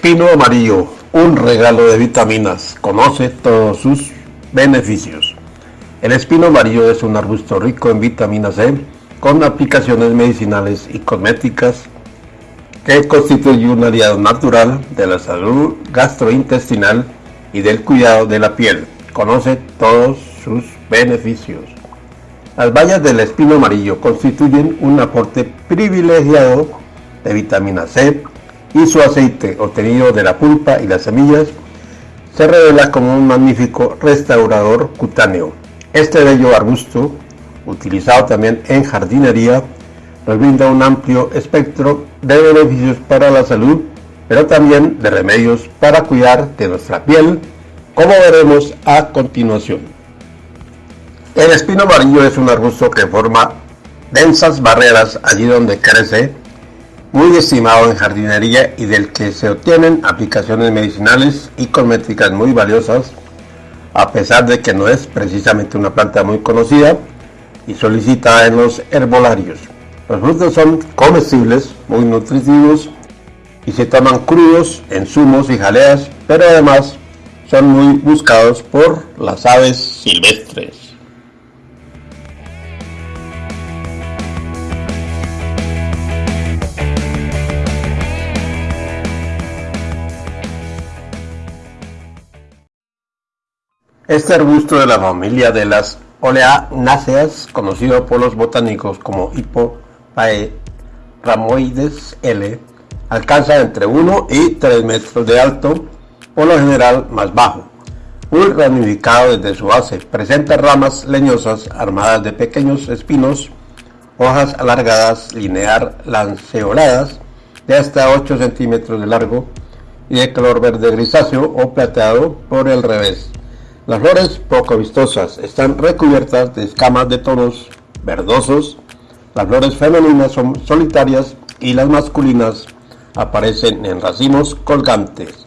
Espino amarillo, un regalo de vitaminas. Conoce todos sus beneficios. El espino amarillo es un arbusto rico en vitamina C con aplicaciones medicinales y cosméticas que constituye un aliado natural de la salud gastrointestinal y del cuidado de la piel. Conoce todos sus beneficios. Las bayas del espino amarillo constituyen un aporte privilegiado de vitamina C y su aceite obtenido de la pulpa y las semillas se revela como un magnífico restaurador cutáneo. Este bello arbusto, utilizado también en jardinería, nos brinda un amplio espectro de beneficios para la salud, pero también de remedios para cuidar de nuestra piel, como veremos a continuación. El espino amarillo es un arbusto que forma densas barreras allí donde crece muy estimado en jardinería y del que se obtienen aplicaciones medicinales y cosméticas muy valiosas, a pesar de que no es precisamente una planta muy conocida y solicitada en los herbolarios. Los frutos son comestibles, muy nutritivos y se toman crudos en zumos y jaleas, pero además son muy buscados por las aves silvestres. Este arbusto de la familia de las oleanáceas, conocido por los botánicos como Hipopaeramoides L, alcanza entre 1 y 3 metros de alto, por lo general más bajo. Muy ramificado desde su base, presenta ramas leñosas armadas de pequeños espinos, hojas alargadas, linear, lanceoladas, de hasta 8 centímetros de largo y de color verde grisáceo o plateado por el revés. Las flores poco vistosas están recubiertas de escamas de tonos verdosos. Las flores femeninas son solitarias y las masculinas aparecen en racimos colgantes.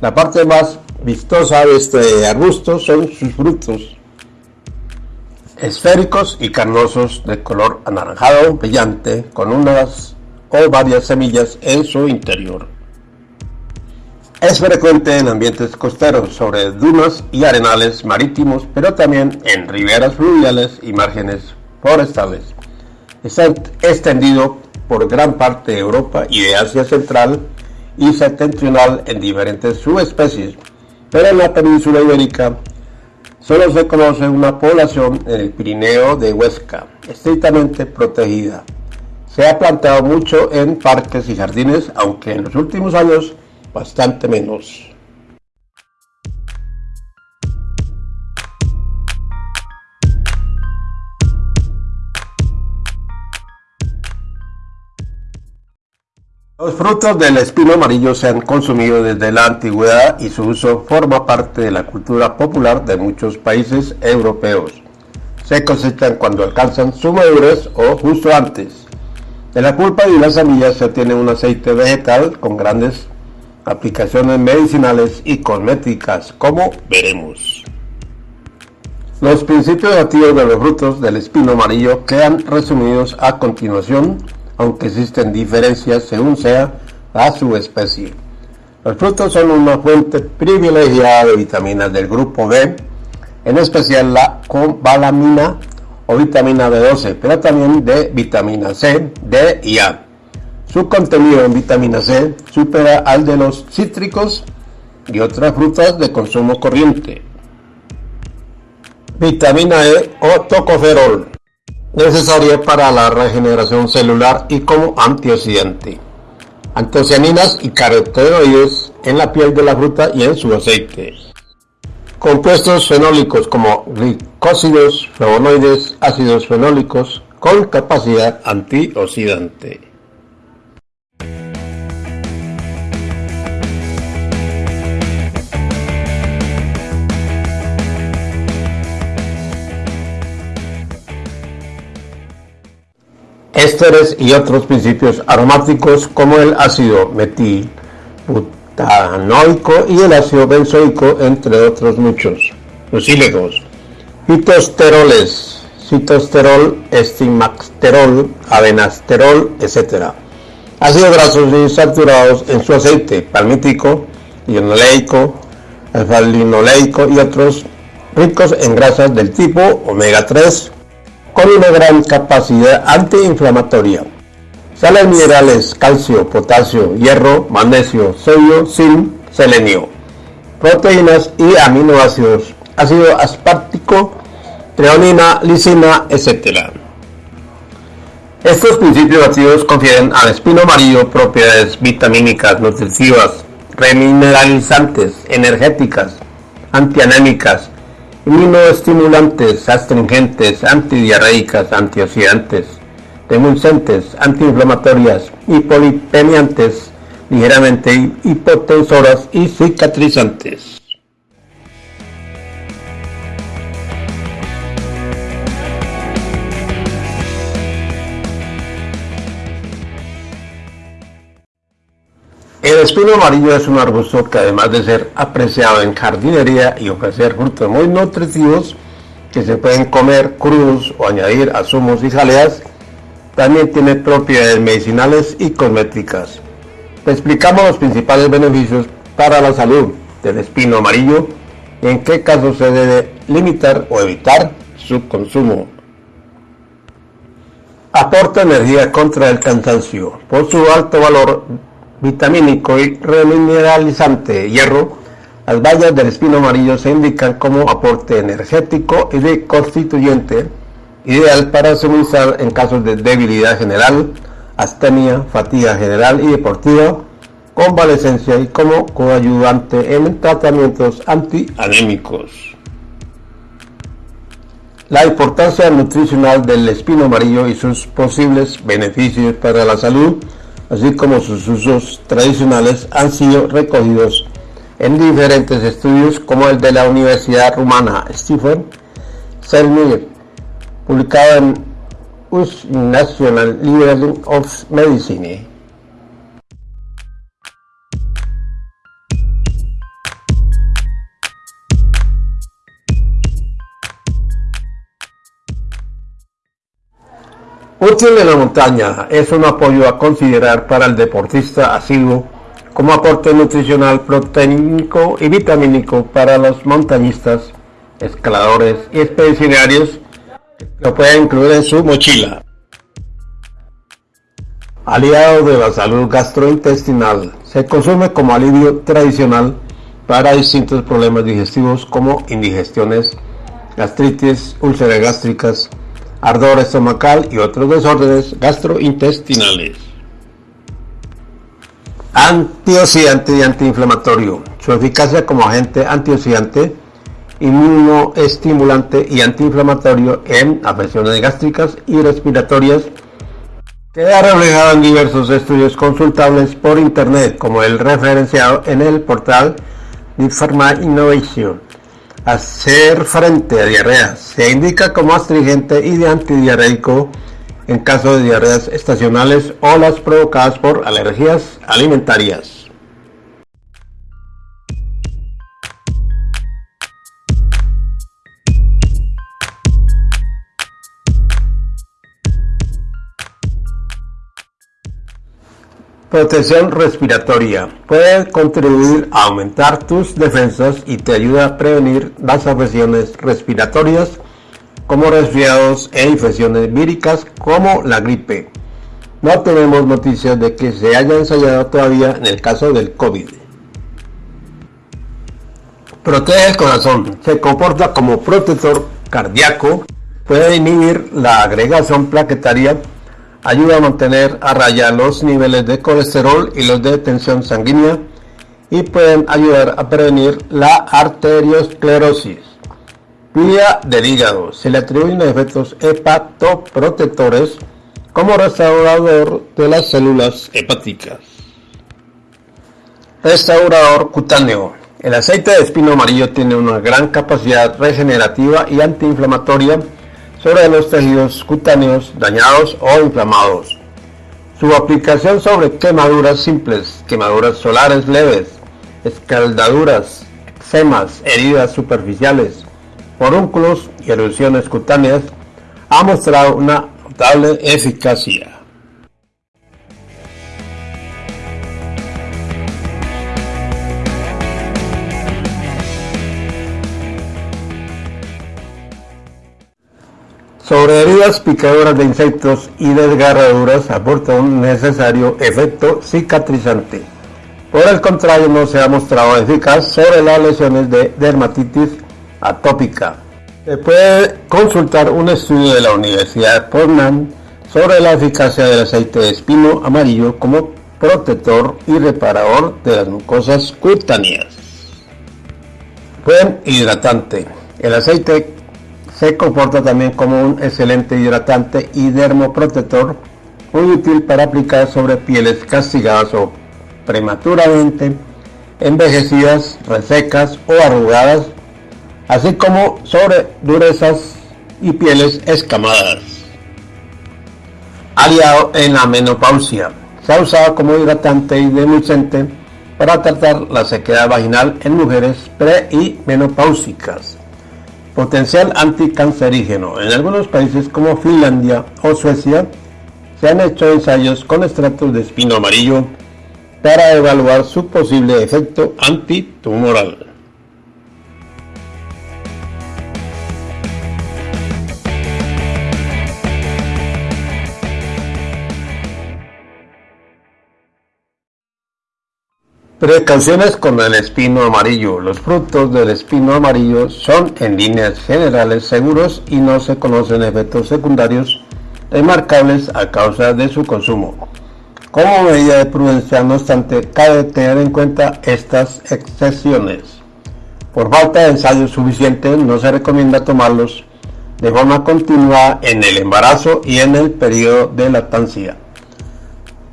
La parte más vistosa de este arbusto son sus frutos, esféricos y carnosos de color anaranjado brillante con unas o varias semillas en su interior. Es frecuente en ambientes costeros, sobre dunas y arenales marítimos, pero también en riberas fluviales y márgenes forestales. Está extendido por gran parte de Europa y de Asia Central y Septentrional en diferentes subespecies, pero en la península ibérica solo se conoce una población en el Pirineo de Huesca, estrictamente protegida. Se ha plantado mucho en parques y jardines, aunque en los últimos años bastante menos. Los frutos del espino amarillo se han consumido desde la antigüedad y su uso forma parte de la cultura popular de muchos países europeos. Se cosechan cuando alcanzan su madurez o justo antes. De la pulpa y las semillas se obtiene un aceite vegetal con grandes aplicaciones medicinales y cosméticas, como veremos. Los principios activos de los frutos del espino amarillo quedan resumidos a continuación, aunque existen diferencias según sea a su especie. Los frutos son una fuente privilegiada de vitaminas del grupo B, en especial la cobalamina o vitamina B12, pero también de vitamina C, D y A. Su contenido en vitamina C supera al de los cítricos y otras frutas de consumo corriente. Vitamina E o tocoferol, necesaria para la regeneración celular y como antioxidante. Antocianinas y carotenoides en la piel de la fruta y en su aceite. Compuestos fenólicos como glicósidos, flavonoides, ácidos fenólicos con capacidad antioxidante. Ésteres y otros principios aromáticos como el ácido metil butanoico y el ácido benzoico, entre otros muchos. Lucílegos, fitosteroles, citosterol, estimasterol, avenasterol, etc. ácidos grasos insaturados en su aceite palmítico, linoleico, alfa-linoleico y otros ricos en grasas del tipo omega 3 con una gran capacidad antiinflamatoria. Sales minerales, calcio, potasio, hierro, magnesio, sodio, zinc, selenio. Proteínas y aminoácidos, ácido aspartico, treonina, lisina, etc. Estos principios activos confieren al espino amarillo propiedades vitamínicas, nutritivas, remineralizantes, energéticas, antianémicas, inmunoestimulantes, astringentes, antidiarreicas, antioxidantes, demulcentes, antiinflamatorias, hipolipemiantes, ligeramente hipotensoras y cicatrizantes. Espino amarillo es un arbusto que además de ser apreciado en jardinería y ofrecer frutos muy nutritivos que se pueden comer crudos o añadir a zumos y jaleas, también tiene propiedades medicinales y cosméticas. Te explicamos los principales beneficios para la salud del espino amarillo y en qué casos se debe limitar o evitar su consumo. Aporta energía contra el cansancio. Por su alto valor vitamínico y remineralizante hierro, las bayas del espino amarillo se indican como aporte energético y de constituyente ideal para suministrar en casos de debilidad general, astenia, fatiga general y deportiva, convalecencia y como coayudante en tratamientos antianémicos. La importancia nutricional del espino amarillo y sus posibles beneficios para la salud así como sus usos tradicionales, han sido recogidos en diferentes estudios como el de la Universidad Rumana Stephen Selmir, publicado en US National Library of Medicine. Útil en la montaña es un apoyo a considerar para el deportista asiduo como aporte nutricional, proteínico y vitamínico para los montañistas, escaladores y expedicionarios lo pueden incluir en su mochila. Aliado de la salud gastrointestinal, se consume como alivio tradicional para distintos problemas digestivos como indigestiones, gastritis, úlceras gástricas, ardor estomacal y otros desórdenes gastrointestinales. Antioxidante y antiinflamatorio. Su eficacia como agente antioxidante, inmunoestimulante y antiinflamatorio en afecciones gástricas y respiratorias queda reflejado en diversos estudios consultables por internet como el referenciado en el portal de Pharma Innovation hacer frente a diarrea. Se indica como astringente y de antidiarreico en caso de diarreas estacionales o las provocadas por alergias alimentarias. Protección respiratoria. Puede contribuir a aumentar tus defensas y te ayuda a prevenir las afecciones respiratorias como resfriados e infecciones víricas como la gripe. No tenemos noticias de que se haya ensayado todavía en el caso del COVID. Protege el corazón. Se comporta como protector cardíaco. Puede inhibir la agregación plaquetaria ayuda a mantener a raya los niveles de colesterol y los de tensión sanguínea y pueden ayudar a prevenir la arteriosclerosis. Vía del hígado. Se le atribuyen efectos hepatoprotectores como restaurador de las células hepáticas. Restaurador cutáneo. El aceite de espino amarillo tiene una gran capacidad regenerativa y antiinflamatoria sobre los tejidos cutáneos dañados o inflamados. Su aplicación sobre quemaduras simples, quemaduras solares leves, escaldaduras, eczemas, heridas superficiales, porúnculos y erupciones cutáneas ha mostrado una notable eficacia. Sobre heridas picadoras de insectos y desgarraduras aporta un necesario efecto cicatrizante. Por el contrario, no se ha mostrado eficaz sobre las lesiones de dermatitis atópica. Se puede consultar un estudio de la Universidad de Portland sobre la eficacia del aceite de espino amarillo como protector y reparador de las mucosas cutáneas. Buen hidratante. El aceite se comporta también como un excelente hidratante y dermoprotector muy útil para aplicar sobre pieles castigadas o prematuramente envejecidas, resecas o arrugadas, así como sobre durezas y pieles escamadas. Aliado en la menopausia, se ha usado como hidratante y demulcente para tratar la sequedad vaginal en mujeres pre y menopáusicas. Potencial anticancerígeno. En algunos países como Finlandia o Suecia se han hecho ensayos con extractos de espino amarillo para evaluar su posible efecto antitumoral. Precauciones con el espino amarillo. Los frutos del espino amarillo son en líneas generales seguros y no se conocen efectos secundarios remarcables a causa de su consumo. Como medida de prudencia, no obstante, cabe tener en cuenta estas excepciones. Por falta de ensayo suficiente, no se recomienda tomarlos de forma continua en el embarazo y en el periodo de lactancia.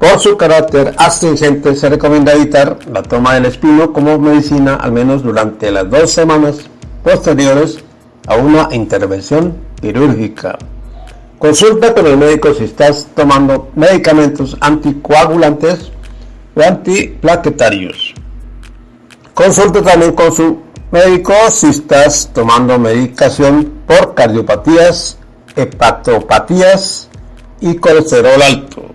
Por su carácter astringente se recomienda evitar la toma del espino como medicina al menos durante las dos semanas posteriores a una intervención quirúrgica. Consulta con el médico si estás tomando medicamentos anticoagulantes o antiplaquetarios. Consulta también con su médico si estás tomando medicación por cardiopatías, hepatopatías y colesterol alto.